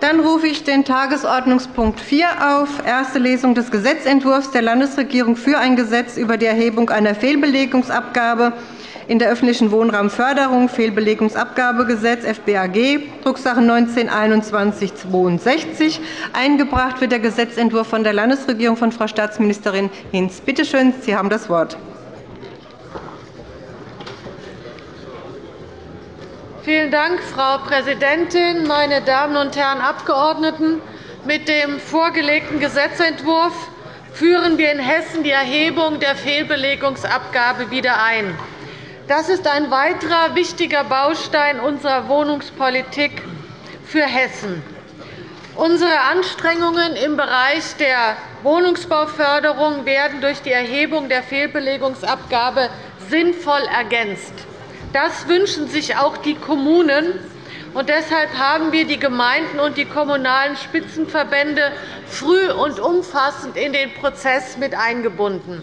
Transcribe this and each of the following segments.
Dann rufe ich den Tagesordnungspunkt 4 auf, erste Lesung des Gesetzentwurfs der Landesregierung für ein Gesetz über die Erhebung einer Fehlbelegungsabgabe in der öffentlichen Wohnraumförderung, Fehlbelegungsabgabegesetz FBAG, Drucksache 19-2162. Eingebracht wird der Gesetzentwurf von der Landesregierung von Frau Staatsministerin Hinz. Bitte schön, Sie haben das Wort. Vielen Dank, Frau Präsidentin, meine Damen und Herren Abgeordneten! Mit dem vorgelegten Gesetzentwurf führen wir in Hessen die Erhebung der Fehlbelegungsabgabe wieder ein. Das ist ein weiterer wichtiger Baustein unserer Wohnungspolitik für Hessen. Unsere Anstrengungen im Bereich der Wohnungsbauförderung werden durch die Erhebung der Fehlbelegungsabgabe sinnvoll ergänzt. Das wünschen sich auch die Kommunen. Und deshalb haben wir die Gemeinden und die kommunalen Spitzenverbände früh und umfassend in den Prozess mit eingebunden.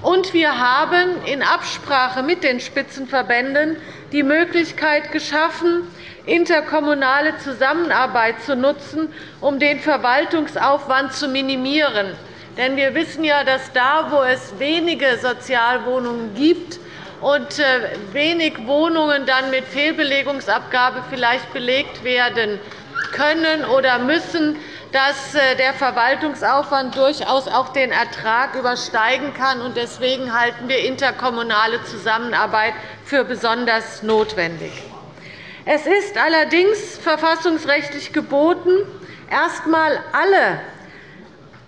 Und wir haben in Absprache mit den Spitzenverbänden die Möglichkeit geschaffen, interkommunale Zusammenarbeit zu nutzen, um den Verwaltungsaufwand zu minimieren. Denn wir wissen ja, dass da, wo es wenige Sozialwohnungen gibt, und äh, wenig Wohnungen dann mit Fehlbelegungsabgabe vielleicht belegt werden können oder müssen, dass äh, der Verwaltungsaufwand durchaus auch den Ertrag übersteigen kann. Deswegen halten wir interkommunale Zusammenarbeit für besonders notwendig. Es ist allerdings verfassungsrechtlich geboten, erst einmal alle,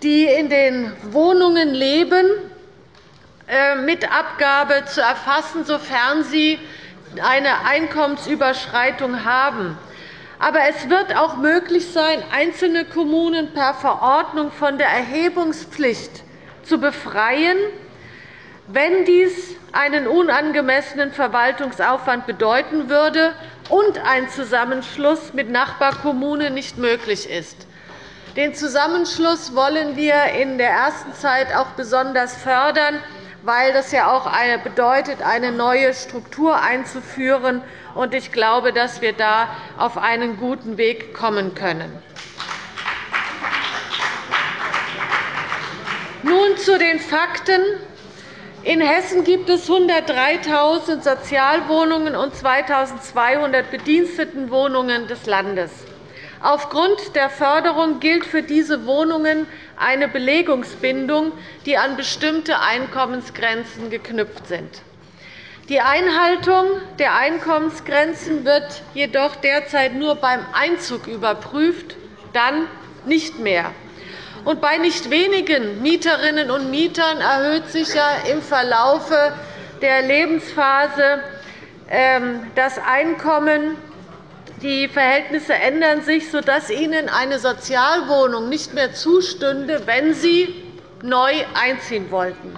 die in den Wohnungen leben, mit Abgabe zu erfassen, sofern sie eine Einkommensüberschreitung haben. Aber es wird auch möglich sein, einzelne Kommunen per Verordnung von der Erhebungspflicht zu befreien, wenn dies einen unangemessenen Verwaltungsaufwand bedeuten würde und ein Zusammenschluss mit Nachbarkommunen nicht möglich ist. Den Zusammenschluss wollen wir in der ersten Zeit auch besonders fördern weil das ja auch bedeutet, eine neue Struktur einzuführen. Ich glaube, dass wir da auf einen guten Weg kommen können. Nun zu den Fakten. In Hessen gibt es 103.000 Sozialwohnungen und 2.200 Bedienstetenwohnungen des Landes. Aufgrund der Förderung gilt für diese Wohnungen eine Belegungsbindung, die an bestimmte Einkommensgrenzen geknüpft sind. Die Einhaltung der Einkommensgrenzen wird jedoch derzeit nur beim Einzug überprüft, dann nicht mehr. Und bei nicht wenigen Mieterinnen und Mietern erhöht sich ja im Verlaufe der Lebensphase ähm, das Einkommen die Verhältnisse ändern sich, sodass Ihnen eine Sozialwohnung nicht mehr zustünde, wenn Sie neu einziehen wollten.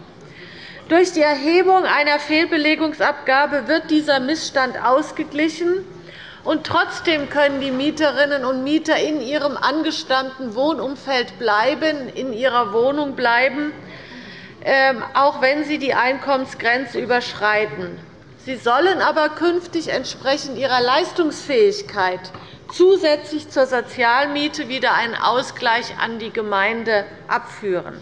Durch die Erhebung einer Fehlbelegungsabgabe wird dieser Missstand ausgeglichen. Und trotzdem können die Mieterinnen und Mieter in ihrem angestammten Wohnumfeld bleiben, in ihrer Wohnung bleiben, ähm, auch wenn sie die Einkommensgrenze überschreiten. Sie sollen aber künftig entsprechend ihrer Leistungsfähigkeit zusätzlich zur Sozialmiete wieder einen Ausgleich an die Gemeinde abführen.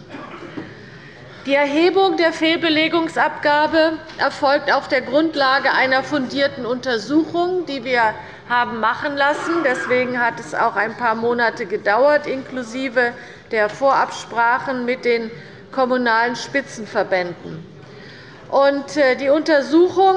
Die Erhebung der Fehlbelegungsabgabe erfolgt auf der Grundlage einer fundierten Untersuchung, die wir haben machen lassen. Deswegen hat es auch ein paar Monate gedauert, inklusive der Vorabsprachen mit den kommunalen Spitzenverbänden. Äh, die Untersuchung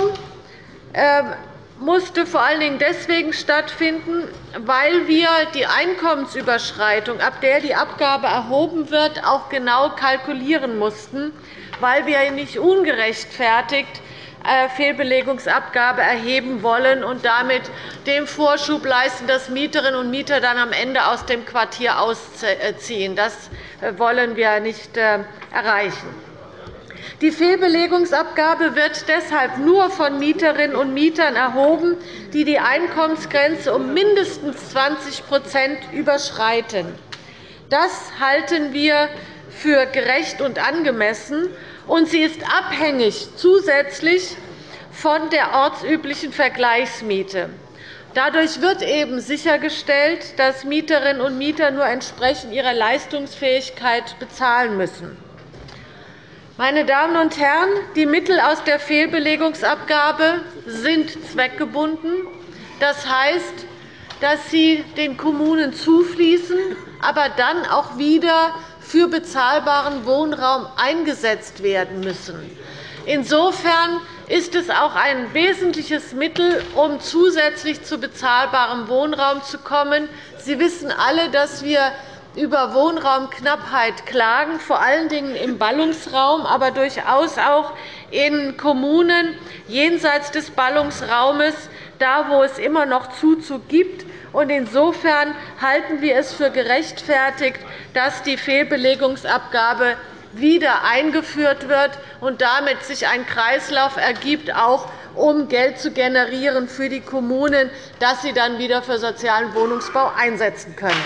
ähm, musste vor allen Dingen deswegen stattfinden, weil wir die Einkommensüberschreitung, ab der die Abgabe erhoben wird, auch genau kalkulieren mussten, weil wir nicht ungerechtfertigt äh, Fehlbelegungsabgabe erheben wollen und damit dem Vorschub leisten, dass Mieterinnen und Mieter dann am Ende aus dem Quartier ausziehen. Das äh, wollen wir nicht erreichen. Die Fehlbelegungsabgabe wird deshalb nur von Mieterinnen und Mietern erhoben, die die Einkommensgrenze um mindestens 20% überschreiten. Das halten wir für gerecht und angemessen, und sie ist abhängig zusätzlich von der ortsüblichen Vergleichsmiete. Dadurch wird eben sichergestellt, dass Mieterinnen und Mieter nur entsprechend ihrer Leistungsfähigkeit bezahlen müssen. Meine Damen und Herren, die Mittel aus der Fehlbelegungsabgabe sind zweckgebunden. Das heißt, dass sie den Kommunen zufließen, aber dann auch wieder für bezahlbaren Wohnraum eingesetzt werden müssen. Insofern ist es auch ein wesentliches Mittel, um zusätzlich zu bezahlbarem Wohnraum zu kommen. Sie wissen alle, dass wir über Wohnraumknappheit klagen, vor allen Dingen im Ballungsraum, aber durchaus auch in Kommunen jenseits des Ballungsraumes, da wo es immer noch Zuzug gibt. Insofern halten wir es für gerechtfertigt, dass die Fehlbelegungsabgabe wieder eingeführt wird und damit sich ein Kreislauf ergibt, auch um Geld zu generieren für die Kommunen, das sie dann wieder für sozialen Wohnungsbau einsetzen können.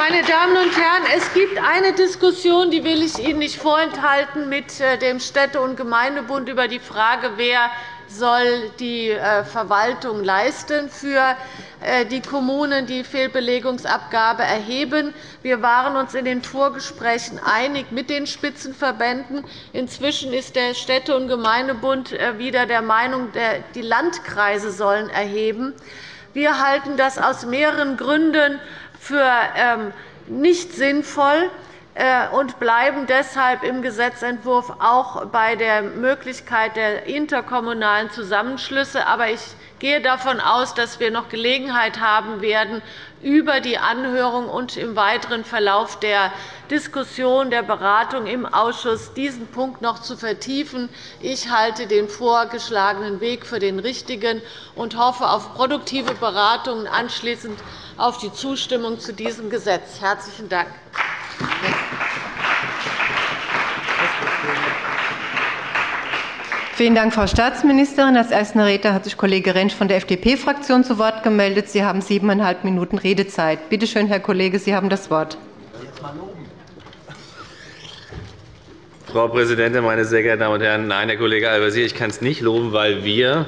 Meine Damen und Herren, es gibt eine Diskussion, die will ich Ihnen nicht vorenthalten, mit äh, dem Städte- und Gemeindebund über die Frage, wer soll die äh, Verwaltung leisten für äh, die Kommunen, die Fehlbelegungsabgabe erheben. Wir waren uns in den Vorgesprächen einig mit den Spitzenverbänden. Inzwischen ist der Städte- und Gemeindebund wieder der Meinung, die Landkreise sollen erheben. Wir halten das aus mehreren Gründen für ähm, nicht sinnvoll und bleiben deshalb im Gesetzentwurf auch bei der Möglichkeit der interkommunalen Zusammenschlüsse. Aber ich gehe davon aus, dass wir noch Gelegenheit haben werden, über die Anhörung und im weiteren Verlauf der Diskussion der Beratung im Ausschuss diesen Punkt noch zu vertiefen. Ich halte den vorgeschlagenen Weg für den richtigen und hoffe auf produktive Beratungen anschließend auf die Zustimmung zu diesem Gesetz. – Herzlichen Dank. Vielen Dank, Frau Staatsministerin. Als erster Redner hat sich Kollege Rentsch von der FDP-Fraktion zu Wort gemeldet. Sie haben siebeneinhalb Minuten Redezeit. Bitte schön, Herr Kollege, Sie haben das Wort. Frau Präsidentin, meine sehr geehrten Damen und Herren! Nein, Herr Kollege Al-Wazir, ich kann es nicht loben, weil wir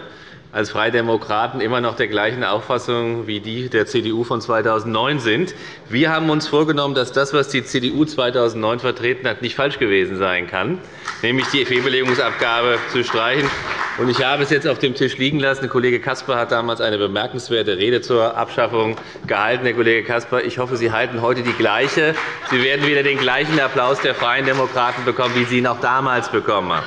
als Freie Demokraten immer noch der gleichen Auffassung wie die der CDU von 2009 sind. Wir haben uns vorgenommen, dass das, was die CDU 2009 vertreten hat, nicht falsch gewesen sein kann, nämlich die Fehlbelegungsabgabe zu streichen. Ich habe es jetzt auf dem Tisch liegen lassen. Der Kollege Caspar hat damals eine bemerkenswerte Rede zur Abschaffung gehalten. Herr Kollege Caspar, ich hoffe, Sie halten heute die gleiche. Sie werden wieder den gleichen Applaus der Freien Demokraten bekommen, wie Sie ihn auch damals bekommen haben.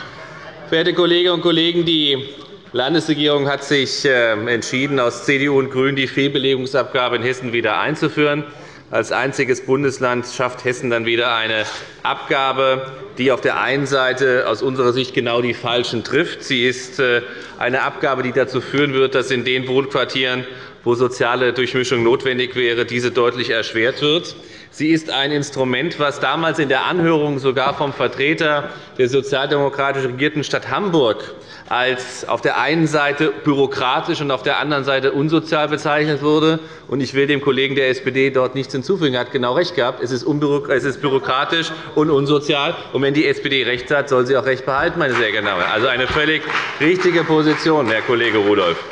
Verehrte Kolleginnen und Kollegen, die Landesregierung hat sich ähm, entschieden, aus CDU und GRÜNEN die Fehlbelegungsabgabe in Hessen wieder einzuführen. Als einziges Bundesland schafft Hessen dann wieder eine Abgabe, die auf der einen Seite aus unserer Sicht genau die Falschen trifft. Sie ist äh, eine Abgabe, die dazu führen wird, dass in den Wohnquartieren, wo soziale Durchmischung notwendig wäre, diese deutlich erschwert wird. Sie ist ein Instrument, das damals in der Anhörung sogar vom Vertreter der sozialdemokratisch regierten Stadt Hamburg als auf der einen Seite bürokratisch und auf der anderen Seite unsozial bezeichnet wurde. Ich will dem Kollegen der SPD dort nichts hinzufügen. Er hat genau recht gehabt. Es ist bürokratisch und unsozial. Und wenn die SPD recht hat, soll sie auch recht behalten, meine sehr Herren. Also eine völlig richtige Position, Herr Kollege Rudolph.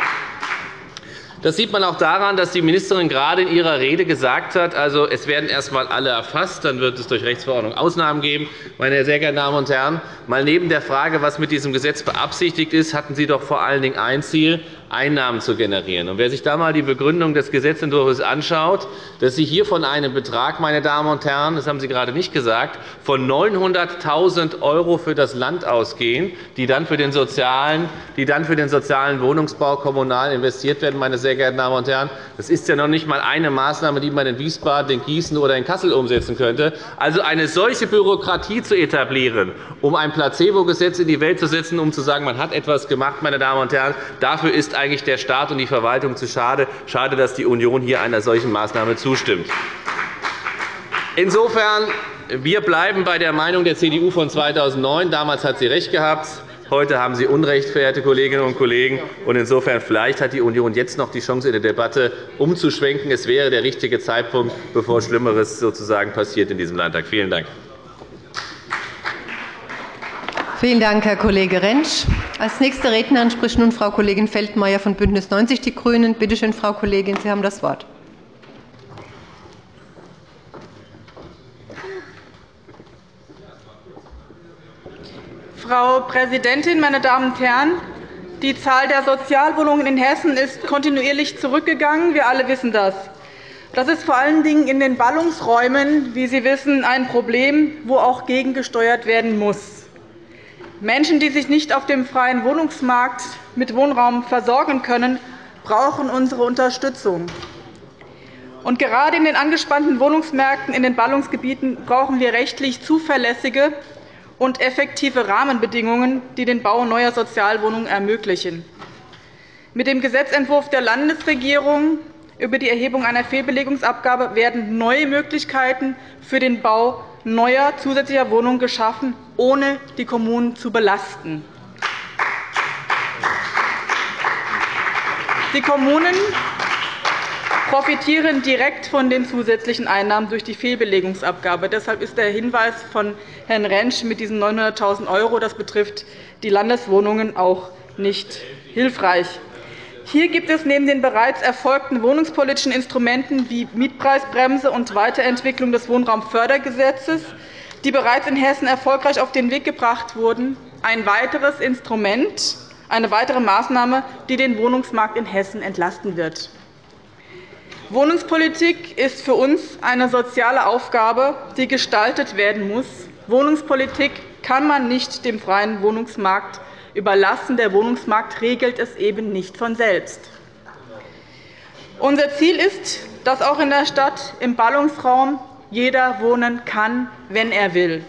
Das sieht man auch daran, dass die Ministerin gerade in ihrer Rede gesagt hat, also, es werden erst einmal alle erfasst, dann wird es durch Rechtsverordnung Ausnahmen geben. Meine sehr geehrten Damen und Herren, mal neben der Frage, was mit diesem Gesetz beabsichtigt ist, hatten Sie doch vor allen Dingen ein Ziel, Einnahmen zu generieren. wer sich da einmal die Begründung des Gesetzentwurfs anschaut, dass Sie hier von einem Betrag, meine Damen und Herren, das haben Sie gerade nicht gesagt, von 900.000 € für das Land ausgehen, die dann für den sozialen, die dann für den sozialen Wohnungsbau kommunal investiert werden, meine sehr geehrten Damen und Herren. Das ist ja noch nicht einmal eine Maßnahme, die man in Wiesbaden, in Gießen oder in Kassel umsetzen könnte. Also eine solche Bürokratie zu etablieren, um ein Placebo-Gesetz in die Welt zu setzen, um zu sagen, man hat etwas gemacht, meine Damen und Herren, dafür ist eigentlich der Staat und die Verwaltung zu schade. Schade, dass die Union hier einer solchen Maßnahme zustimmt. Insofern wir bleiben bei der Meinung der CDU von 2009. Damals hat sie recht gehabt. Heute haben Sie Unrecht, verehrte Kolleginnen und Kollegen. Insofern vielleicht hat die Union jetzt noch die Chance, in der Debatte umzuschwenken. Es wäre der richtige Zeitpunkt, bevor Schlimmeres sozusagen passiert in diesem Landtag. Vielen Dank. Vielen Dank, Herr Kollege Rentsch. Als nächste Rednerin spricht nun Frau Kollegin Feldmayer von BÜNDNIS 90 die GRÜNEN. Bitte schön, Frau Kollegin, Sie haben das Wort. Frau Präsidentin, meine Damen und Herren! Die Zahl der Sozialwohnungen in Hessen ist kontinuierlich zurückgegangen. Wir alle wissen das. Das ist vor allen Dingen in den Ballungsräumen, wie Sie wissen, ein Problem, wo auch gegengesteuert werden muss. Menschen, die sich nicht auf dem freien Wohnungsmarkt mit Wohnraum versorgen können, brauchen unsere Unterstützung. Und gerade in den angespannten Wohnungsmärkten in den Ballungsgebieten brauchen wir rechtlich zuverlässige und effektive Rahmenbedingungen, die den Bau neuer Sozialwohnungen ermöglichen. Mit dem Gesetzentwurf der Landesregierung über die Erhebung einer Fehlbelegungsabgabe werden neue Möglichkeiten für den Bau neuer zusätzlicher Wohnungen geschaffen, ohne die Kommunen zu belasten. Die Kommunen profitieren direkt von den zusätzlichen Einnahmen durch die Fehlbelegungsabgabe. Deshalb ist der Hinweis von Herrn Rentsch mit diesen 900.000 €, das betrifft die Landeswohnungen, auch nicht hilfreich. Hier gibt es neben den bereits erfolgten wohnungspolitischen Instrumenten wie Mietpreisbremse und Weiterentwicklung des Wohnraumfördergesetzes, die bereits in Hessen erfolgreich auf den Weg gebracht wurden, ein weiteres Instrument, eine weitere Maßnahme, die den Wohnungsmarkt in Hessen entlasten wird. Wohnungspolitik ist für uns eine soziale Aufgabe, die gestaltet werden muss. Wohnungspolitik kann man nicht dem freien Wohnungsmarkt überlassen. Der Wohnungsmarkt regelt es eben nicht von selbst. Unser Ziel ist, dass auch in der Stadt im Ballungsraum jeder wohnen kann, wenn er will.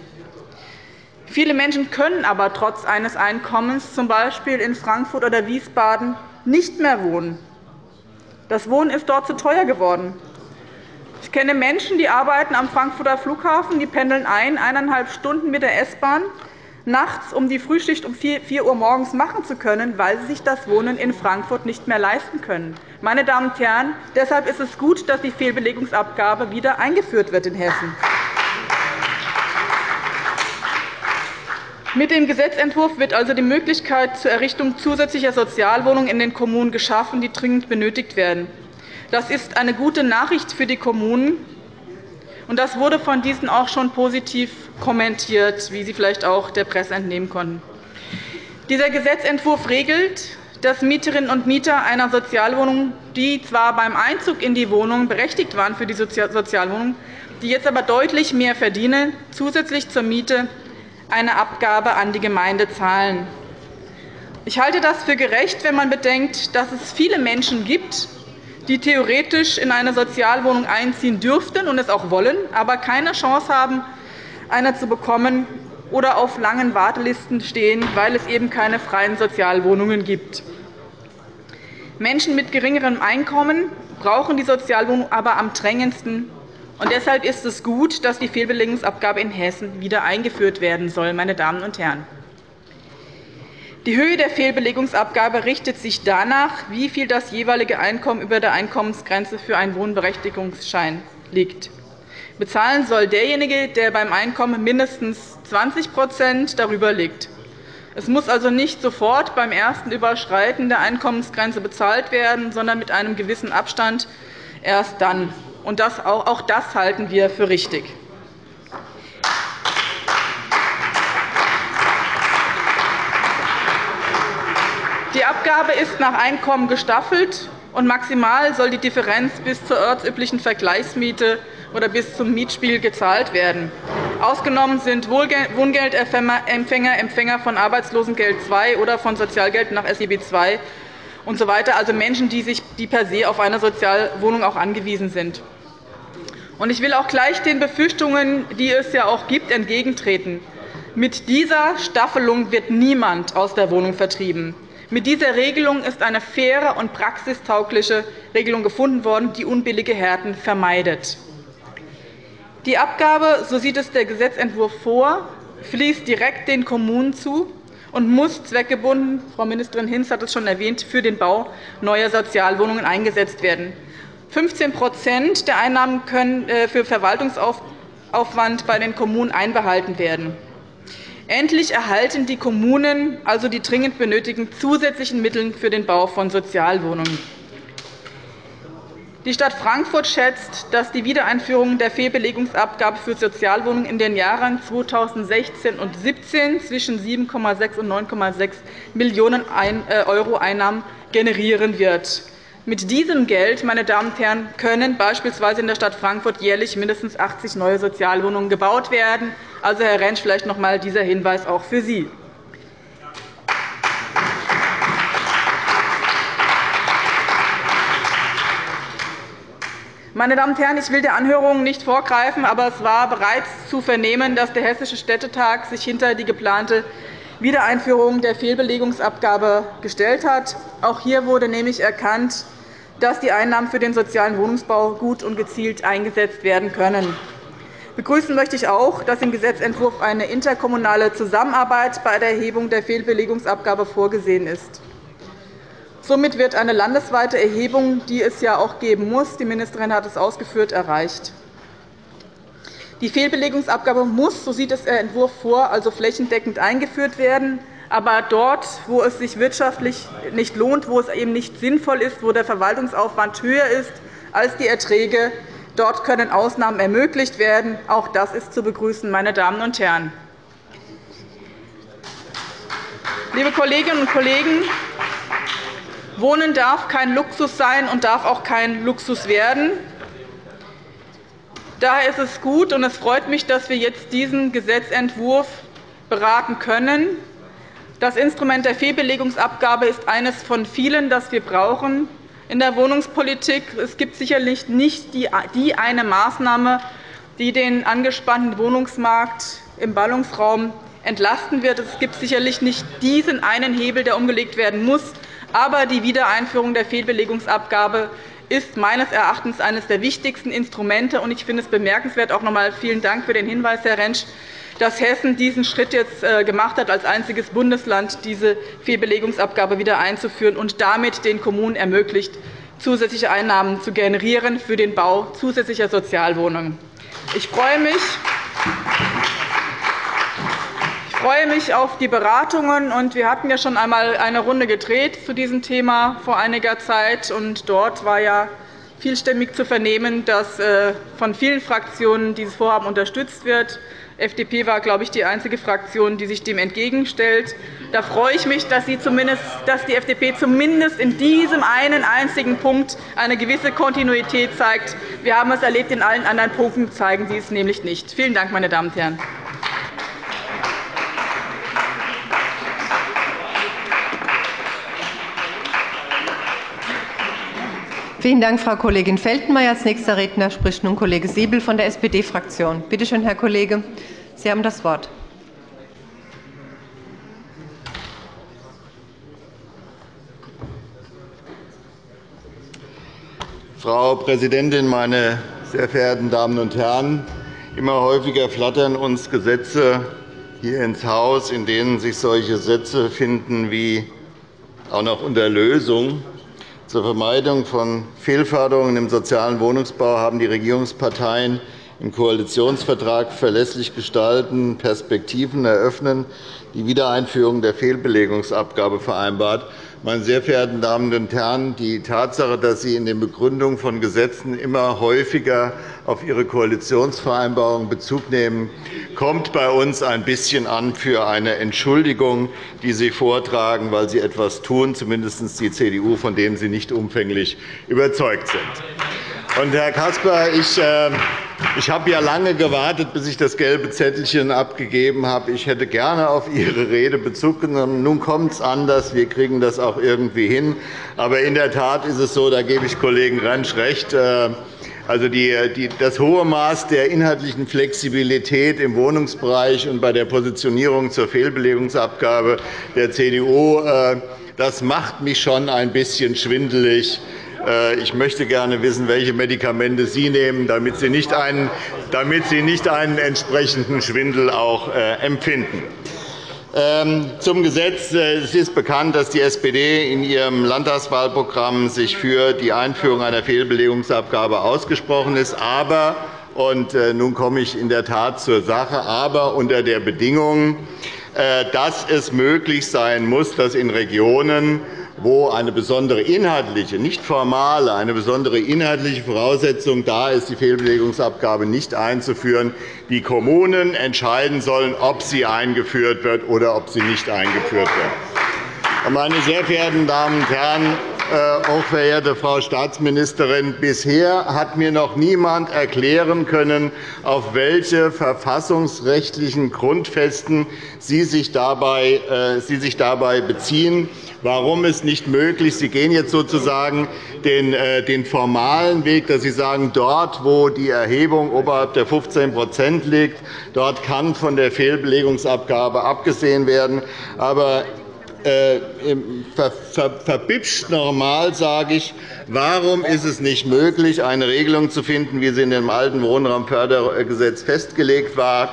Viele Menschen können aber trotz eines Einkommens, z. B. in Frankfurt oder Wiesbaden, nicht mehr wohnen. Das Wohnen ist dort zu teuer geworden. Ich kenne Menschen, die arbeiten am Frankfurter Flughafen, die pendeln ein, eineinhalb Stunden mit der S-Bahn nachts, um die Frühschicht um 4 Uhr morgens machen zu können, weil sie sich das Wohnen in Frankfurt nicht mehr leisten können. Meine Damen und Herren, deshalb ist es gut, dass die Fehlbelegungsabgabe wieder eingeführt wird in Hessen. Mit dem Gesetzentwurf wird also die Möglichkeit zur Errichtung zusätzlicher Sozialwohnungen in den Kommunen geschaffen, die dringend benötigt werden. Das ist eine gute Nachricht für die Kommunen, und das wurde von diesen auch schon positiv kommentiert, wie Sie vielleicht auch der Presse entnehmen konnten. Dieser Gesetzentwurf regelt, dass Mieterinnen und Mieter einer Sozialwohnung, die zwar beim Einzug in die Wohnung berechtigt waren für die Sozialwohnung, die jetzt aber deutlich mehr verdienen, zusätzlich zur Miete eine Abgabe an die Gemeinde zahlen. Ich halte das für gerecht, wenn man bedenkt, dass es viele Menschen gibt, die theoretisch in eine Sozialwohnung einziehen dürften und es auch wollen, aber keine Chance haben, eine zu bekommen oder auf langen Wartelisten stehen, weil es eben keine freien Sozialwohnungen gibt. Menschen mit geringerem Einkommen brauchen die Sozialwohnung aber am drängendsten. Und deshalb ist es gut, dass die Fehlbelegungsabgabe in Hessen wieder eingeführt werden soll. Meine Damen und Herren. Die Höhe der Fehlbelegungsabgabe richtet sich danach, wie viel das jeweilige Einkommen über der Einkommensgrenze für einen Wohnberechtigungsschein liegt. Bezahlen soll derjenige, der beim Einkommen mindestens 20% darüber liegt. Es muss also nicht sofort beim ersten Überschreiten der Einkommensgrenze bezahlt werden, sondern mit einem gewissen Abstand erst dann. Auch das halten wir für richtig. Die Abgabe ist nach Einkommen gestaffelt, und maximal soll die Differenz bis zur ortsüblichen Vergleichsmiete oder bis zum Mietspiel gezahlt werden. Ausgenommen sind Wohngeldempfänger, Empfänger von Arbeitslosengeld II oder von Sozialgeld nach SEB II usw., also Menschen, die, sich, die per se auf eine Sozialwohnung auch angewiesen sind. Ich will auch gleich den Befürchtungen, die es ja auch gibt, entgegentreten. Mit dieser Staffelung wird niemand aus der Wohnung vertrieben. Mit dieser Regelung ist eine faire und praxistaugliche Regelung gefunden worden, die unbillige Härten vermeidet. Die Abgabe, so sieht es der Gesetzentwurf vor, fließt direkt den Kommunen zu und muss zweckgebunden – Frau Ministerin Hinz hat es schon erwähnt – für den Bau neuer Sozialwohnungen eingesetzt werden. 15% der Einnahmen können äh, für Verwaltungsaufwand bei den Kommunen einbehalten werden. Endlich erhalten die Kommunen also die dringend benötigten zusätzlichen Mittel für den Bau von Sozialwohnungen. Die Stadt Frankfurt schätzt, dass die Wiedereinführung der Fehlbelegungsabgabe für Sozialwohnungen in den Jahren 2016 und 2017 zwischen 7,6 und 9,6 Millionen € Einnahmen generieren wird. Mit diesem Geld meine Damen und Herren, können beispielsweise in der Stadt Frankfurt jährlich mindestens 80 neue Sozialwohnungen gebaut werden. Also, Herr Rentsch, vielleicht noch einmal dieser Hinweis auch für Sie. Meine Damen und Herren, ich will der Anhörung nicht vorgreifen, aber es war bereits zu vernehmen, dass der Hessische Städtetag sich hinter die geplante Wiedereinführung der Fehlbelegungsabgabe gestellt hat. Auch hier wurde nämlich erkannt, dass die Einnahmen für den sozialen Wohnungsbau gut und gezielt eingesetzt werden können. Begrüßen möchte ich auch, dass im Gesetzentwurf eine interkommunale Zusammenarbeit bei der Erhebung der Fehlbelegungsabgabe vorgesehen ist. Somit wird eine landesweite Erhebung, die es ja auch geben muss, die Ministerin hat es ausgeführt, erreicht. Die Fehlbelegungsabgabe muss, so sieht es der Entwurf vor, also flächendeckend eingeführt werden. Aber dort, wo es sich wirtschaftlich nicht lohnt, wo es eben nicht sinnvoll ist, wo der Verwaltungsaufwand höher ist als die Erträge, dort können Ausnahmen ermöglicht werden. Auch das ist zu begrüßen, meine Damen und Herren. Liebe Kolleginnen und Kollegen, Wohnen darf kein Luxus sein und darf auch kein Luxus werden. Daher ist es gut und es freut mich, dass wir jetzt diesen Gesetzentwurf beraten können. Das Instrument der Fehlbelegungsabgabe ist eines von vielen, das wir brauchen in der Wohnungspolitik. Es gibt sicherlich nicht die eine Maßnahme, die den angespannten Wohnungsmarkt im Ballungsraum entlasten wird. Es gibt sicherlich nicht diesen einen Hebel, der umgelegt werden muss. Aber die Wiedereinführung der Fehlbelegungsabgabe ist meines Erachtens eines der wichtigsten Instrumente. Ich finde es bemerkenswert, auch noch einmal vielen Dank für den Hinweis, Herr Rentsch, dass Hessen diesen Schritt jetzt äh, gemacht hat, als einziges Bundesland diese Fehlbelegungsabgabe wieder einzuführen und damit den Kommunen ermöglicht, zusätzliche Einnahmen zu generieren für den Bau zusätzlicher Sozialwohnungen. Ich freue mich, freue mich auf die Beratungen. Wir hatten ja schon einmal eine Runde gedreht zu diesem Thema vor einiger Zeit. Und dort war ja vielstimmig zu vernehmen, dass äh, von vielen Fraktionen dieses Vorhaben unterstützt wird. Die FDP war, glaube ich, die einzige Fraktion, die sich dem entgegenstellt. Da freue ich mich, dass die FDP zumindest in diesem einen einzigen Punkt eine gewisse Kontinuität zeigt. Wir haben es erlebt, in allen anderen Punkten zeigen Sie es nämlich nicht. Vielen Dank, meine Damen und Herren. Vielen Dank, Frau Kollegin Feltenmaier. Als nächster Redner spricht nun Kollege Siebel von der SPD-Fraktion. Bitte schön, Herr Kollege, Sie haben das Wort. Frau Präsidentin, meine sehr verehrten Damen und Herren! Immer häufiger flattern uns Gesetze hier ins Haus, in denen sich solche Sätze finden wie auch noch unter Lösung zur Vermeidung von Fehlförderungen im sozialen Wohnungsbau haben die Regierungsparteien im Koalitionsvertrag verlässlich gestalten, Perspektiven eröffnen, die Wiedereinführung der Fehlbelegungsabgabe vereinbart. Meine sehr verehrten Damen und Herren, die Tatsache, dass Sie in den Begründungen von Gesetzen immer häufiger auf Ihre Koalitionsvereinbarung Bezug nehmen, kommt bei uns ein bisschen an für eine Entschuldigung, die Sie vortragen, weil Sie etwas tun, zumindest die CDU, von dem Sie nicht umfänglich überzeugt sind. Und, Herr Caspar, ich äh, ich habe ja lange gewartet, bis ich das gelbe Zettelchen abgegeben habe. Ich hätte gerne auf Ihre Rede Bezug genommen. Nun kommt es anders. Wir kriegen das auch irgendwie hin. Aber in der Tat ist es so, da gebe ich Kollegen Rentsch recht, äh, also das hohe Maß der inhaltlichen Flexibilität im Wohnungsbereich und bei der Positionierung zur Fehlbelegungsabgabe der CDU äh, das macht mich schon ein bisschen schwindelig. Äh, ich möchte gerne wissen, welche Medikamente Sie nehmen, damit Sie nicht einen, damit Sie nicht einen entsprechenden Schwindel auch äh, empfinden. Ähm, zum Gesetz. Äh, es ist bekannt, dass die SPD in ihrem Landtagswahlprogramm sich für die Einführung einer Fehlbelegungsabgabe ausgesprochen ist. Aber Und nun komme ich in der Tat zur Sache, aber unter der Bedingung, dass es möglich sein muss, dass in Regionen, wo eine besondere inhaltliche, nicht formale, eine besondere inhaltliche Voraussetzung da ist, die Fehlbelegungsabgabe nicht einzuführen, die Kommunen entscheiden sollen, ob sie eingeführt wird oder ob sie nicht eingeführt wird. Meine sehr verehrten Damen und Herren, äh, hochverehrte Frau Staatsministerin, bisher hat mir noch niemand erklären können, auf welche verfassungsrechtlichen Grundfesten Sie sich dabei, äh, Sie sich dabei beziehen. Warum es nicht möglich ist, Sie gehen jetzt sozusagen den, äh, den formalen Weg, dass Sie sagen, dort, wo die Erhebung oberhalb der 15% liegt, dort kann von der Fehlbelegungsabgabe abgesehen werden. Aber äh, verbipscht normal sage ich, warum ist es nicht möglich, eine Regelung zu finden, wie sie in dem alten Wohnraumfördergesetz festgelegt war,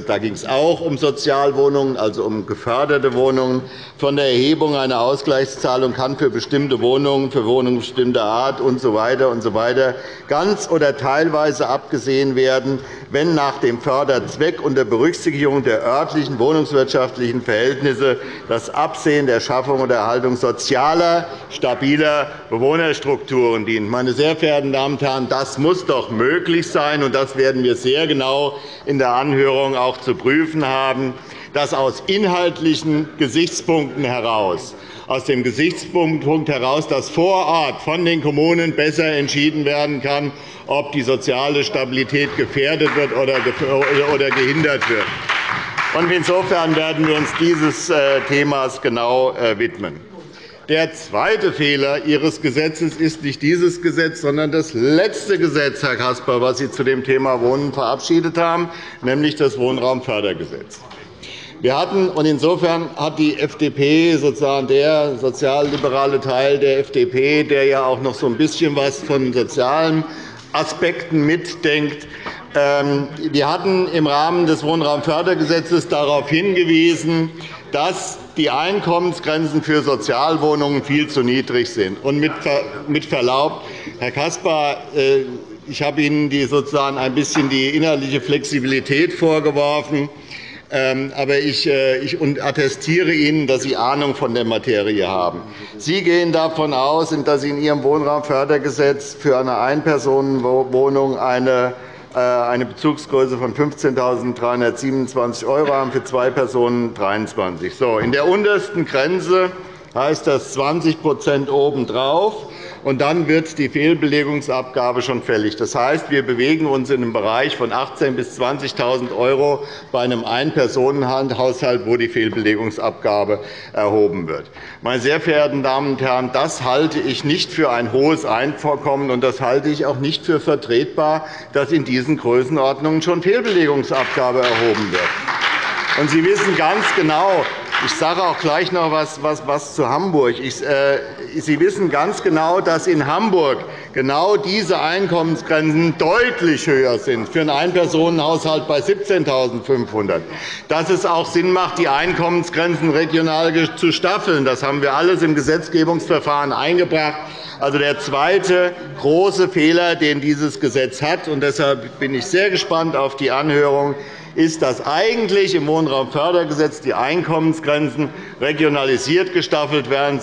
da ging es auch um Sozialwohnungen, also um geförderte Wohnungen. Von der Erhebung einer Ausgleichszahlung kann für bestimmte Wohnungen, für Wohnungen bestimmter Art usw. So und so ganz oder teilweise abgesehen werden, wenn nach dem Förderzweck unter Berücksichtigung der örtlichen wohnungswirtschaftlichen Verhältnisse das Absehen der Schaffung oder Erhaltung sozialer, stabiler Bewohnerstrukturen dient. Meine sehr verehrten Damen und Herren, das muss doch möglich sein, und das werden wir sehr genau in der Anhörung auch zu prüfen haben, dass aus inhaltlichen Gesichtspunkten heraus aus dem Gesichtspunkt heraus, dass vor Ort von den Kommunen besser entschieden werden kann, ob die soziale Stabilität gefährdet wird oder gehindert wird. Insofern werden wir uns dieses äh, Themas genau äh, widmen. Der zweite Fehler Ihres Gesetzes ist nicht dieses Gesetz, sondern das letzte Gesetz, Herr Caspar, das Sie zu dem Thema Wohnen verabschiedet haben, nämlich das Wohnraumfördergesetz. Wir hatten, und insofern hat die FDP, sozusagen der sozialliberale Teil der FDP, der ja auch noch so ein bisschen was von sozialen Aspekten mitdenkt, ähm, wir hatten im Rahmen des Wohnraumfördergesetzes darauf hingewiesen, dass die Einkommensgrenzen für Sozialwohnungen viel zu niedrig sind. Und mit Verlaub, Herr Caspar, äh, ich habe Ihnen sozusagen ein bisschen die innerliche Flexibilität vorgeworfen. Ähm, aber ich, äh, ich attestiere Ihnen, dass Sie Ahnung von der Materie haben. Sie gehen davon aus, dass Sie in Ihrem Wohnraumfördergesetz für eine Einpersonenwohnung eine eine Bezugsgröße von 15.327 € haben, für zwei Personen 23 so, In der untersten Grenze heißt das 20% obendrauf und dann wird die Fehlbelegungsabgabe schon fällig. Das heißt, wir bewegen uns in einem Bereich von 18.000 bis 20.000 € bei einem Ein-Personen-Haushalt, wo die Fehlbelegungsabgabe erhoben wird. Meine sehr verehrten Damen und Herren, das halte ich nicht für ein hohes Einvorkommen, und das halte ich auch nicht für vertretbar, dass in diesen Größenordnungen schon Fehlbelegungsabgabe erhoben wird. Und Sie wissen ganz genau, ich sage auch gleich noch etwas was, was zu Hamburg. Äh, Sie wissen ganz genau, dass in Hamburg genau diese Einkommensgrenzen deutlich höher sind, für einen Einpersonenhaushalt bei 17.500 Dass es auch Sinn macht, die Einkommensgrenzen regional zu staffeln. Das haben wir alles im Gesetzgebungsverfahren eingebracht. Also der zweite große Fehler, den dieses Gesetz hat. Und deshalb bin ich sehr gespannt auf die Anhörung ist, dass eigentlich im Wohnraumfördergesetz die Einkommensgrenzen regionalisiert gestaffelt werden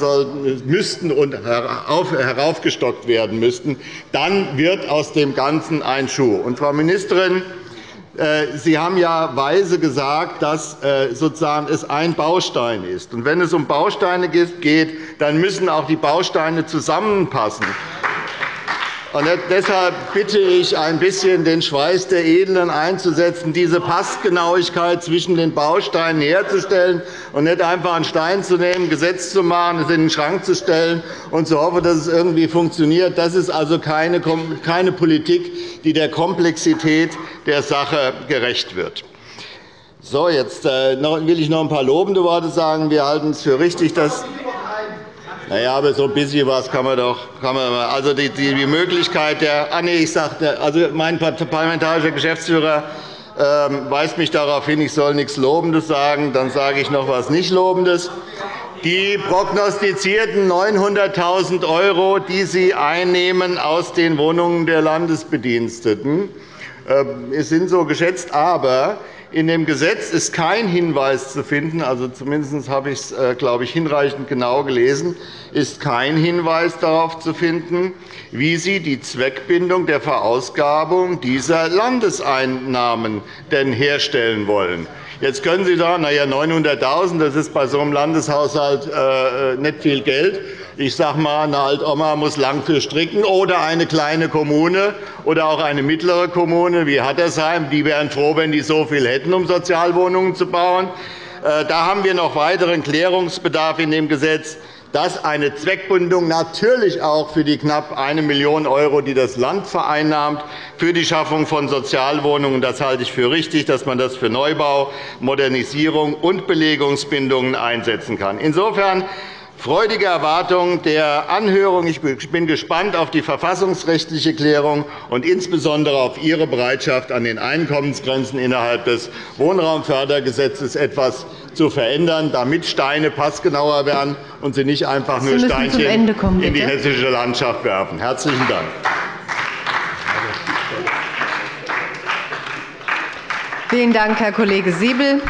müssten und heraufgestockt werden müssten. Dann wird aus dem Ganzen ein Schuh. Und, Frau Ministerin, äh, Sie haben ja weise gesagt, dass äh, sozusagen es ein Baustein ist. Und wenn es um Bausteine geht, dann müssen auch die Bausteine zusammenpassen. Und deshalb bitte ich, ein bisschen den Schweiß der Edlen einzusetzen, diese Passgenauigkeit zwischen den Bausteinen herzustellen und nicht einfach einen Stein zu nehmen, ein Gesetz zu machen, es in den Schrank zu stellen und zu hoffen, dass es irgendwie funktioniert. Das ist also keine Politik, die der Komplexität der Sache gerecht wird. So, jetzt äh, will ich noch ein paar lobende Worte sagen. Wir halten es für richtig, dass na ja, aber so ein bisschen was kann man doch. Kann man, also die, die Möglichkeit der. Ah, nee, ich sagte, also mein parlamentarischer Geschäftsführer ähm, weist mich darauf hin, ich soll nichts Lobendes sagen. Dann sage ich noch etwas nicht Lobendes. Die prognostizierten 900.000 €, die Sie einnehmen aus den Wohnungen der Landesbediensteten, äh, sind so geschätzt. Aber in dem Gesetz ist kein Hinweis zu finden, also zumindest habe ich es, äh, glaube ich, hinreichend genau gelesen, ist kein Hinweis darauf zu finden, wie Sie die Zweckbindung der Verausgabung dieser Landeseinnahmen denn herstellen wollen. Jetzt können Sie sagen, na ja, 900.000 das ist bei so einem Landeshaushalt äh, nicht viel Geld. Ich sage einmal, eine Altoma muss lang für stricken, oder eine kleine Kommune oder auch eine mittlere Kommune wie Hattersheim. Die wären froh, wenn die so viel hätten, um Sozialwohnungen zu bauen. Äh, da haben wir noch weiteren Klärungsbedarf in dem Gesetz dass eine Zweckbindung natürlich auch für die knapp 1 Million €, die das Land vereinnahmt, für die Schaffung von Sozialwohnungen, das halte ich für richtig, dass man das für Neubau, Modernisierung und Belegungsbindungen einsetzen kann. Insofern freudige Erwartung der Anhörung. Ich bin gespannt auf die verfassungsrechtliche Klärung und insbesondere auf Ihre Bereitschaft, an den Einkommensgrenzen innerhalb des Wohnraumfördergesetzes etwas zu verändern, damit Steine passgenauer werden und sie nicht einfach nur Steinchen kommen, in die hessische Landschaft werfen. – Herzlichen Dank. Vielen Dank, Herr Kollege Siebel.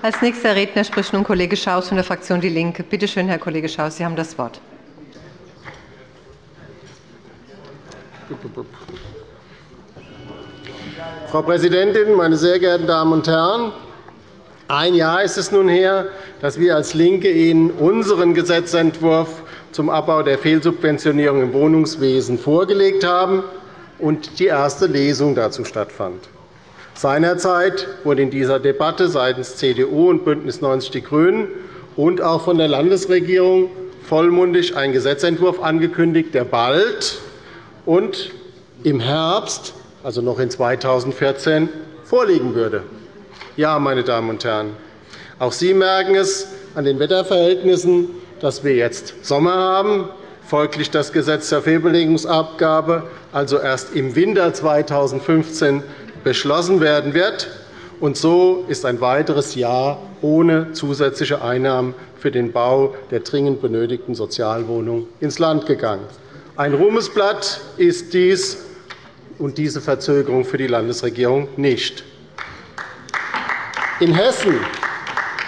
Als nächster Redner spricht nun Kollege Schaus von der Fraktion DIE LINKE. Bitte schön, Herr Kollege Schaus, Sie haben das Wort. Frau Präsidentin, meine sehr geehrten Damen und Herren! Ein Jahr ist es nun her, dass wir als LINKE Ihnen unseren Gesetzentwurf zum Abbau der Fehlsubventionierung im Wohnungswesen vorgelegt haben und die erste Lesung dazu stattfand. Seinerzeit wurde in dieser Debatte seitens CDU und BÜNDNIS 90 die GRÜNEN und auch von der Landesregierung vollmundig ein Gesetzentwurf angekündigt, der bald und im Herbst also noch in 2014, vorliegen würde. Ja, meine Damen und Herren, auch Sie merken es an den Wetterverhältnissen, dass wir jetzt Sommer haben, folglich das Gesetz zur Fehlbelegungsabgabe also erst im Winter 2015 beschlossen werden wird. Und so ist ein weiteres Jahr ohne zusätzliche Einnahmen für den Bau der dringend benötigten Sozialwohnungen ins Land gegangen. Ein Ruhmesblatt ist dies und diese Verzögerung für die Landesregierung nicht. In Hessen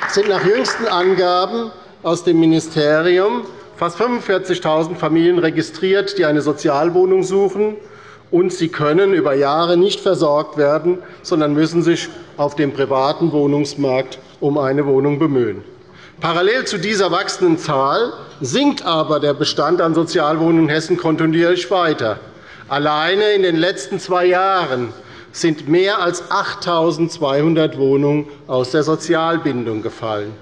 sind nach jüngsten Angaben aus dem Ministerium fast 45.000 Familien registriert, die eine Sozialwohnung suchen, und sie können über Jahre nicht versorgt werden, sondern müssen sich auf dem privaten Wohnungsmarkt um eine Wohnung bemühen. Parallel zu dieser wachsenden Zahl sinkt aber der Bestand an Sozialwohnungen in Hessen kontinuierlich weiter. Alleine in den letzten zwei Jahren sind mehr als 8.200 Wohnungen aus der Sozialbindung gefallen.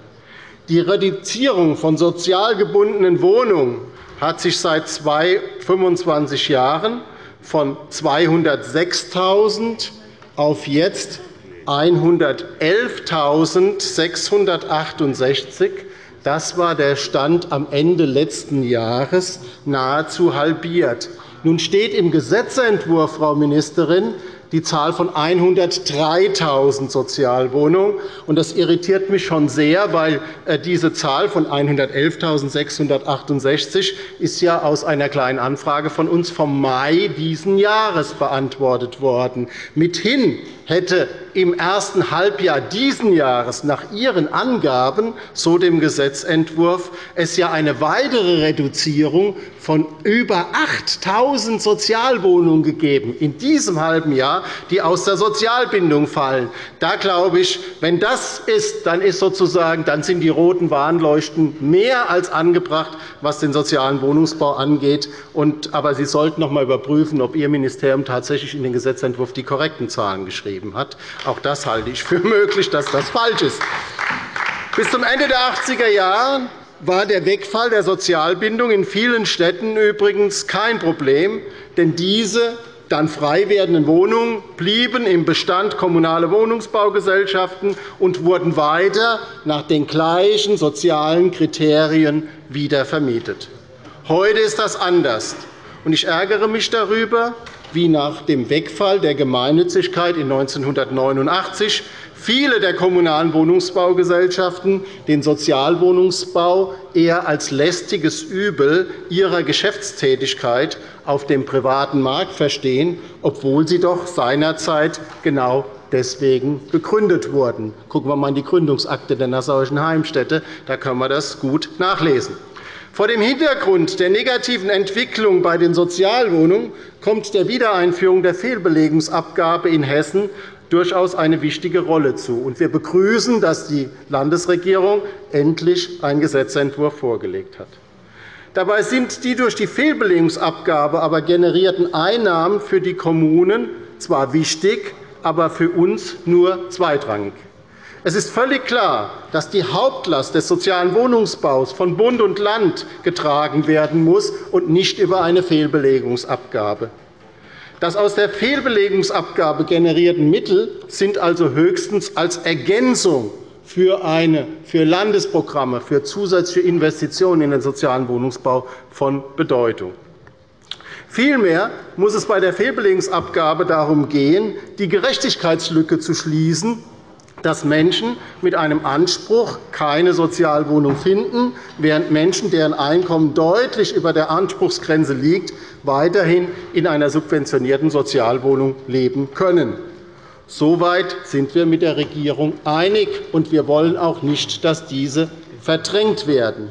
Die Reduzierung von sozial gebundenen Wohnungen hat sich seit 25 Jahren von 206.000 auf jetzt 111.668 das war der Stand am Ende letzten Jahres, nahezu halbiert. Nun steht im Gesetzentwurf, Frau Ministerin, die Zahl von 103.000 Sozialwohnungen. Das irritiert mich schon sehr, weil äh, diese Zahl von 111.668 ist ja aus einer kleinen Anfrage von uns vom Mai dieses Jahres beantwortet worden. Mithin hätte im ersten Halbjahr dieses Jahres nach Ihren Angaben, so dem Gesetzentwurf, es ja eine weitere Reduzierung von über 8.000 Sozialwohnungen gegeben in diesem halben Jahr, die aus der Sozialbindung fallen. Da glaube ich, wenn das ist, dann, ist sozusagen, dann sind die roten Warnleuchten mehr als angebracht, was den sozialen Wohnungsbau angeht. Aber Sie sollten noch einmal überprüfen, ob Ihr Ministerium tatsächlich in den Gesetzentwurf die korrekten Zahlen geschrieben gegeben hat. Auch das halte ich für möglich, dass das falsch ist. Bis zum Ende der 80er Jahre war der Wegfall der Sozialbindung in vielen Städten übrigens kein Problem, denn diese dann frei werdenden Wohnungen blieben im Bestand kommunale Wohnungsbaugesellschaften und wurden weiter nach den gleichen sozialen Kriterien wieder vermietet. Heute ist das anders. Ich ärgere mich darüber, wie nach dem Wegfall der Gemeinnützigkeit in 1989 viele der Kommunalen Wohnungsbaugesellschaften den Sozialwohnungsbau eher als lästiges Übel ihrer Geschäftstätigkeit auf dem privaten Markt verstehen, obwohl sie doch seinerzeit genau deswegen gegründet wurden. Schauen wir einmal in die Gründungsakte der Nassauischen Heimstätte. Da können wir das gut nachlesen. Vor dem Hintergrund der negativen Entwicklung bei den Sozialwohnungen kommt der Wiedereinführung der Fehlbelegungsabgabe in Hessen durchaus eine wichtige Rolle zu. Wir begrüßen, dass die Landesregierung endlich einen Gesetzentwurf vorgelegt hat. Dabei sind die durch die Fehlbelegungsabgabe aber generierten Einnahmen für die Kommunen zwar wichtig, aber für uns nur zweitrangig. Es ist völlig klar, dass die Hauptlast des sozialen Wohnungsbaus von Bund und Land getragen werden muss und nicht über eine Fehlbelegungsabgabe. Das aus der Fehlbelegungsabgabe generierten Mittel sind also höchstens als Ergänzung für, eine, für Landesprogramme, für zusätzliche Investitionen in den sozialen Wohnungsbau von Bedeutung. Vielmehr muss es bei der Fehlbelegungsabgabe darum gehen, die Gerechtigkeitslücke zu schließen, dass Menschen mit einem Anspruch keine Sozialwohnung finden, während Menschen, deren Einkommen deutlich über der Anspruchsgrenze liegt, weiterhin in einer subventionierten Sozialwohnung leben können. Soweit sind wir mit der Regierung einig, und wir wollen auch nicht, dass diese verdrängt werden.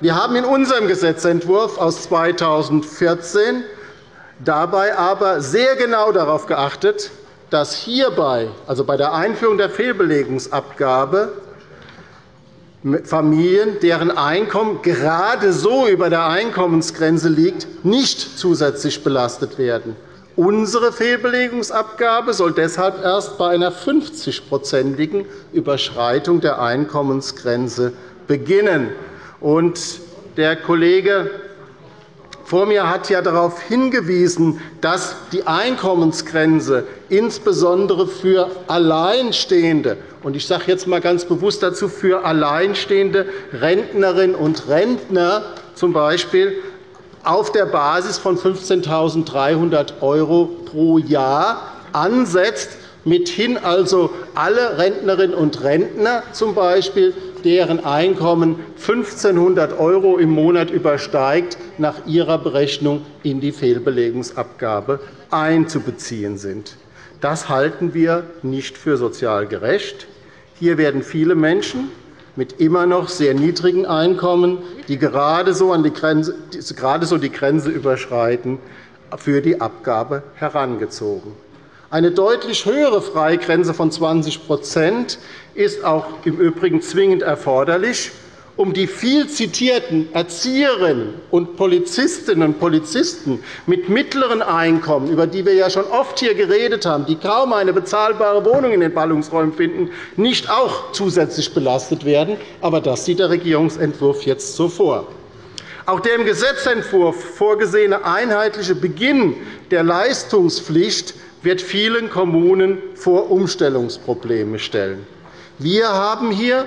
Wir haben in unserem Gesetzentwurf aus 2014 dabei aber sehr genau darauf geachtet, dass hierbei, also bei der Einführung der Fehlbelegungsabgabe, Familien, deren Einkommen gerade so über der Einkommensgrenze liegt, nicht zusätzlich belastet werden. Unsere Fehlbelegungsabgabe soll deshalb erst bei einer 50-prozentigen Überschreitung der Einkommensgrenze beginnen. Der Kollege vor mir hat ja darauf hingewiesen, dass die Einkommensgrenze insbesondere für Alleinstehende und ich sage jetzt einmal ganz bewusst dazu für alleinstehende Rentnerinnen und Rentner z. B. auf der Basis von 15.300 € pro Jahr ansetzt, mithin also alle Rentnerinnen und Rentner z. B deren Einkommen 1.500 € im Monat übersteigt, nach ihrer Berechnung in die Fehlbelegungsabgabe einzubeziehen sind. Das halten wir nicht für sozial gerecht. Hier werden viele Menschen mit immer noch sehr niedrigen Einkommen, die gerade so die Grenze überschreiten, für die Abgabe herangezogen. Eine deutlich höhere Freigrenze von 20% ist auch im Übrigen zwingend erforderlich, um die viel zitierten Erzieherinnen und Polizistinnen und Polizisten mit mittleren Einkommen, über die wir ja schon oft hier geredet haben, die kaum eine bezahlbare Wohnung in den Ballungsräumen finden, nicht auch zusätzlich belastet werden. Aber das sieht der Regierungsentwurf jetzt so vor. Auch der im Gesetzentwurf vorgesehene einheitliche Beginn der Leistungspflicht wird vielen Kommunen vor Umstellungsprobleme stellen. Wir haben hier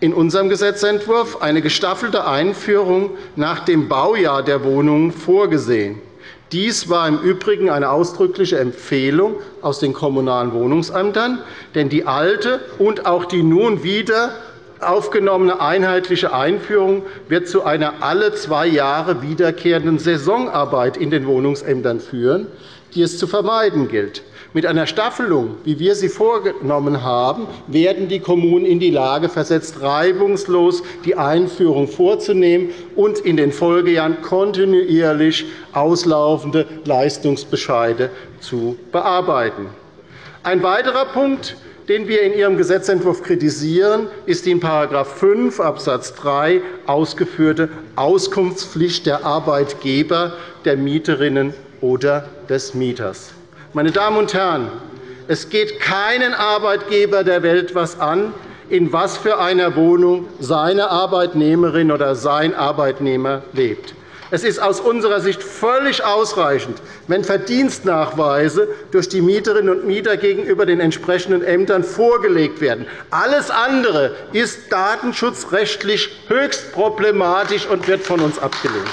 in unserem Gesetzentwurf eine gestaffelte Einführung nach dem Baujahr der Wohnungen vorgesehen. Dies war im Übrigen eine ausdrückliche Empfehlung aus den Kommunalen Wohnungsämtern, denn die alte und auch die nun wieder aufgenommene einheitliche Einführung wird zu einer alle zwei Jahre wiederkehrenden Saisonarbeit in den Wohnungsämtern führen, die es zu vermeiden gilt. Mit einer Staffelung, wie wir sie vorgenommen haben, werden die Kommunen in die Lage versetzt, reibungslos die Einführung vorzunehmen und in den Folgejahren kontinuierlich auslaufende Leistungsbescheide zu bearbeiten. Ein weiterer Punkt, den wir in Ihrem Gesetzentwurf kritisieren, ist die in § 5 Abs. 3 ausgeführte Auskunftspflicht der Arbeitgeber der Mieterinnen oder des Mieters. Meine Damen und Herren, es geht keinen Arbeitgeber der Welt etwas an, in was für einer Wohnung seine Arbeitnehmerin oder sein Arbeitnehmer lebt. Es ist aus unserer Sicht völlig ausreichend, wenn Verdienstnachweise durch die Mieterinnen und Mieter gegenüber den entsprechenden Ämtern vorgelegt werden. Alles andere ist datenschutzrechtlich höchst problematisch und wird von uns abgelehnt.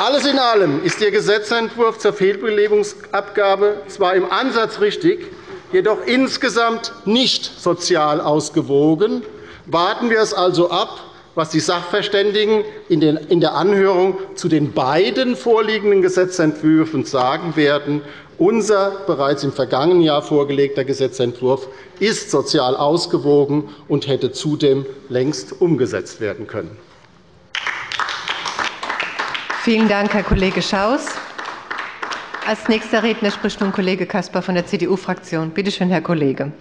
Alles in allem ist Ihr Gesetzentwurf zur Fehlbelegungsabgabe zwar im Ansatz richtig, jedoch insgesamt nicht sozial ausgewogen. Warten wir es also ab, was die Sachverständigen in der Anhörung zu den beiden vorliegenden Gesetzentwürfen sagen werden. Unser bereits im vergangenen Jahr vorgelegter Gesetzentwurf ist sozial ausgewogen und hätte zudem längst umgesetzt werden können. Vielen Dank, Herr Kollege Schaus. Als nächster Redner spricht nun Kollege Caspar von der CDU-Fraktion. Bitte schön, Herr Kollege.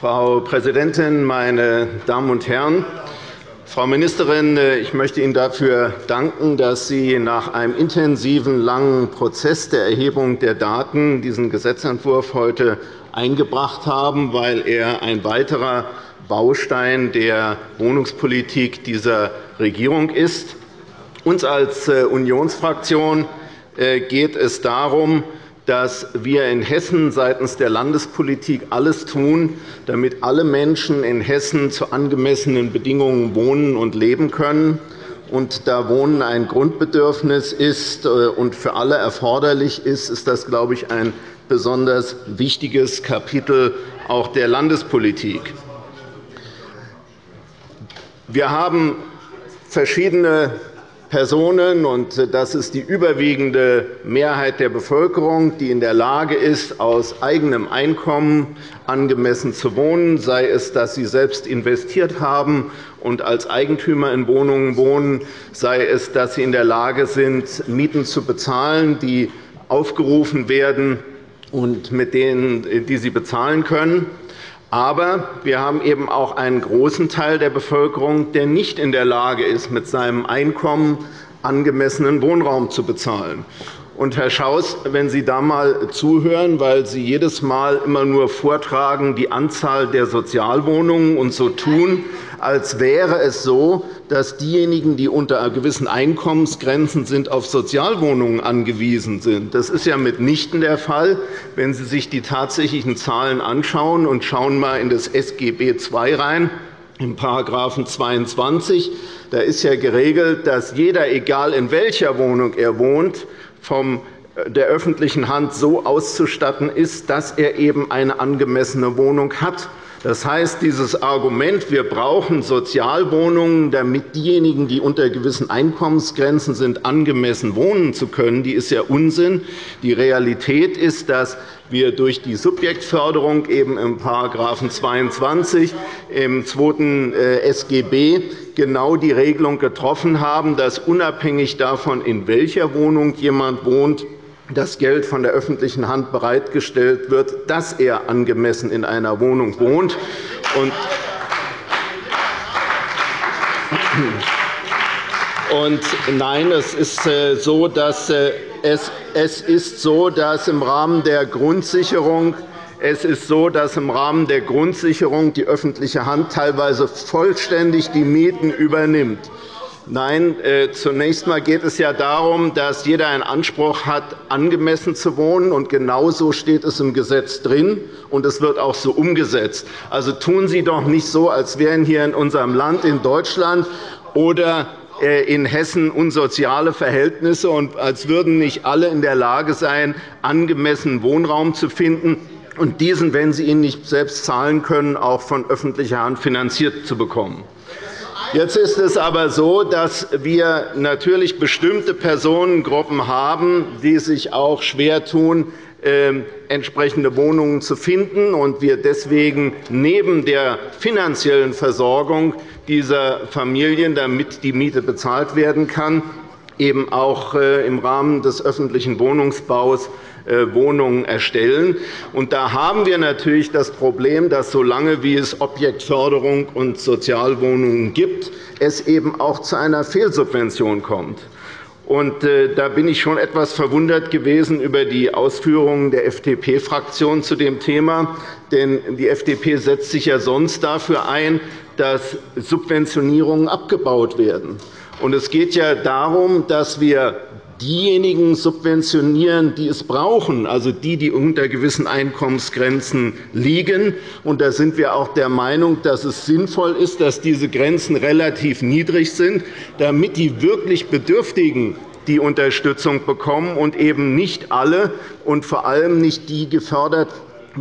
Frau Präsidentin, meine Damen und Herren! Frau Ministerin, ich möchte Ihnen dafür danken, dass Sie nach einem intensiven, langen Prozess der Erhebung der Daten diesen Gesetzentwurf heute eingebracht haben, weil er ein weiterer Baustein der Wohnungspolitik dieser Regierung ist. Uns als äh, Unionsfraktion äh, geht es darum, dass wir in Hessen seitens der Landespolitik alles tun, damit alle Menschen in Hessen zu angemessenen Bedingungen wohnen und leben können. Und da Wohnen ein Grundbedürfnis ist äh, und für alle erforderlich ist, ist das, glaube ich, ein besonders wichtiges Kapitel auch der Landespolitik. Wir haben verschiedene Personen, und das ist die überwiegende Mehrheit der Bevölkerung, die in der Lage ist, aus eigenem Einkommen angemessen zu wohnen, sei es, dass sie selbst investiert haben und als Eigentümer in Wohnungen wohnen, sei es, dass sie in der Lage sind, Mieten zu bezahlen, die aufgerufen werden und mit denen, die sie bezahlen können. Aber wir haben eben auch einen großen Teil der Bevölkerung, der nicht in der Lage ist, mit seinem Einkommen angemessenen Wohnraum zu bezahlen. Und, Herr Schaus, wenn Sie da einmal zuhören, weil Sie jedes Mal immer nur vortragen die Anzahl der Sozialwohnungen und so tun, als wäre es so, dass diejenigen, die unter gewissen Einkommensgrenzen sind, auf Sozialwohnungen angewiesen sind. Das ist ja mitnichten der Fall. Wenn Sie sich die tatsächlichen Zahlen anschauen und schauen mal in das SGB II rein, in § 22, da ist ja geregelt, dass jeder, egal in welcher Wohnung er wohnt, von äh, der öffentlichen Hand so auszustatten ist, dass er eben eine angemessene Wohnung hat. Das heißt, dieses Argument, wir brauchen Sozialwohnungen, damit diejenigen, die unter gewissen Einkommensgrenzen sind, angemessen wohnen zu können, die ist ja Unsinn. Die Realität ist, dass wir durch die Subjektförderung eben im § 22 im 2. Äh, SGB genau die Regelung getroffen haben, dass unabhängig davon, in welcher Wohnung jemand wohnt, das Geld von der öffentlichen Hand bereitgestellt wird, dass er angemessen in einer Wohnung wohnt. Und nein, es ist äh, so, dass äh, es ist so, dass im Rahmen der Grundsicherung es ist so, dass im Rahmen der Grundsicherung die öffentliche Hand teilweise vollständig die Mieten übernimmt. Nein, äh, zunächst einmal geht es ja darum, dass jeder einen Anspruch hat, angemessen zu wohnen. Und genau so steht es im Gesetz drin, und es wird auch so umgesetzt. Also tun Sie doch nicht so, als wären hier in unserem Land, in Deutschland oder äh, in Hessen unsoziale Verhältnisse, und als würden nicht alle in der Lage sein, angemessen Wohnraum zu finden und diesen, wenn sie ihn nicht selbst zahlen können, auch von öffentlicher Hand finanziert zu bekommen. Jetzt ist es aber so, dass wir natürlich bestimmte Personengruppen haben, die sich auch schwer tun, ähm, entsprechende Wohnungen zu finden, und wir deswegen neben der finanziellen Versorgung dieser Familien, damit die Miete bezahlt werden kann, eben auch äh, im Rahmen des öffentlichen Wohnungsbaus äh, Wohnungen erstellen. Und da haben wir natürlich das Problem, dass solange wie es Objektförderung und Sozialwohnungen gibt, es eben auch zu einer Fehlsubvention kommt. Und, äh, da bin ich schon etwas verwundert gewesen über die Ausführungen der FDP-Fraktion zu dem Thema. Denn die FDP setzt sich ja sonst dafür ein, dass Subventionierungen abgebaut werden. Und es geht ja darum, dass wir diejenigen subventionieren, die es brauchen, also die, die unter gewissen Einkommensgrenzen liegen. Und da sind wir auch der Meinung, dass es sinnvoll ist, dass diese Grenzen relativ niedrig sind, damit die wirklich Bedürftigen die Unterstützung bekommen und eben nicht alle und vor allem nicht die gefördert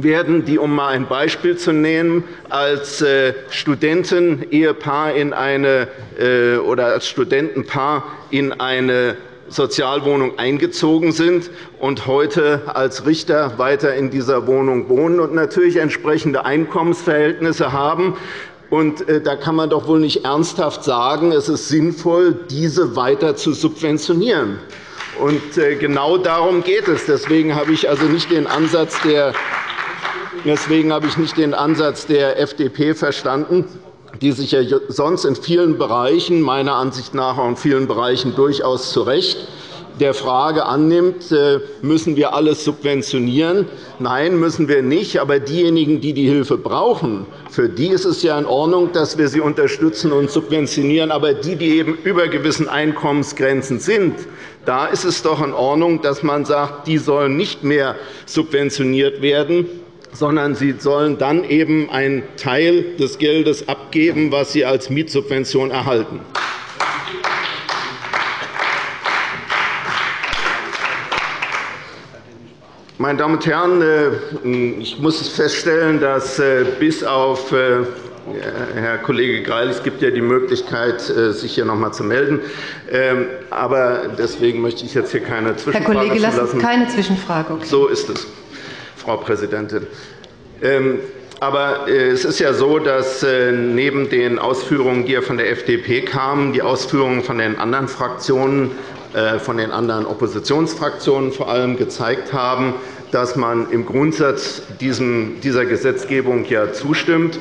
werden, die, um einmal ein Beispiel zu nehmen, als äh, Studentenehepaar in eine, äh, oder als Studentenpaar in eine Sozialwohnung eingezogen sind und heute als Richter weiter in dieser Wohnung wohnen und natürlich entsprechende Einkommensverhältnisse haben. Und äh, da kann man doch wohl nicht ernsthaft sagen, es ist sinnvoll, diese weiter zu subventionieren. Und genau darum geht es. Deswegen habe ich also nicht den Ansatz der Deswegen habe ich nicht den Ansatz der FDP verstanden, die sich ja sonst in vielen Bereichen, meiner Ansicht nach auch in vielen Bereichen durchaus zu Recht der Frage annimmt, äh, müssen wir alles subventionieren? Nein, müssen wir nicht. Aber diejenigen, die die Hilfe brauchen, für die ist es ja in Ordnung, dass wir sie unterstützen und subventionieren. Aber die, die eben über gewissen Einkommensgrenzen sind, da ist es doch in Ordnung, dass man sagt, die sollen nicht mehr subventioniert werden sondern sie sollen dann eben einen Teil des Geldes abgeben, was sie als Mietsubvention erhalten. Meine Damen und Herren, äh, ich muss feststellen, dass äh, bis auf äh, Herr Kollege Greil, es gibt ja die Möglichkeit, sich hier noch einmal zu melden. Ähm, aber deswegen möchte ich jetzt hier keine Zwischenfrage Herr Kollege, lassen Sie keine Zwischenfrage. Okay. So ist es. Frau Präsidentin. Ähm, aber äh, es ist ja so, dass äh, neben den Ausführungen, die von der FDP kamen, die Ausführungen von den anderen Fraktionen, äh, von den anderen Oppositionsfraktionen vor allem gezeigt haben, dass man im Grundsatz dieser Gesetzgebung ja zustimmt.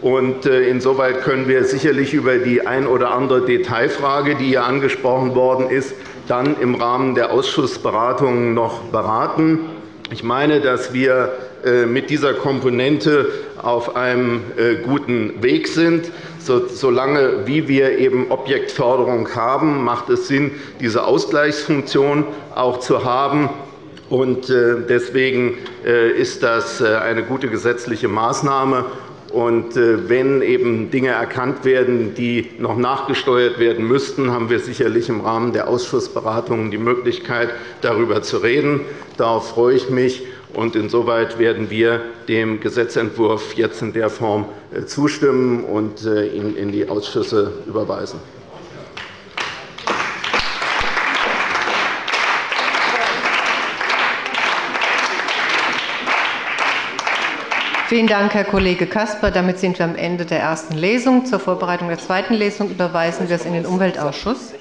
Insoweit können wir sicherlich über die ein oder andere Detailfrage, die hier angesprochen worden ist, dann im Rahmen der Ausschussberatungen noch beraten. Ich meine, dass wir äh, mit dieser Komponente auf einem äh, guten Weg sind. Solange wie wir eben Objektförderung haben, macht es Sinn, diese Ausgleichsfunktion auch zu haben. Äh, deswegen ist das eine gute gesetzliche Maßnahme. Wenn eben Dinge erkannt werden, die noch nachgesteuert werden müssten, haben wir sicherlich im Rahmen der Ausschussberatungen die Möglichkeit, darüber zu reden. Darauf freue ich mich. Und insoweit werden wir dem Gesetzentwurf jetzt in der Form äh, zustimmen und äh, ihn in die Ausschüsse überweisen. Vielen Dank, Herr Kollege Caspar. Damit sind wir am Ende der ersten Lesung. Zur Vorbereitung der zweiten Lesung überweisen wir es in den Umweltausschuss.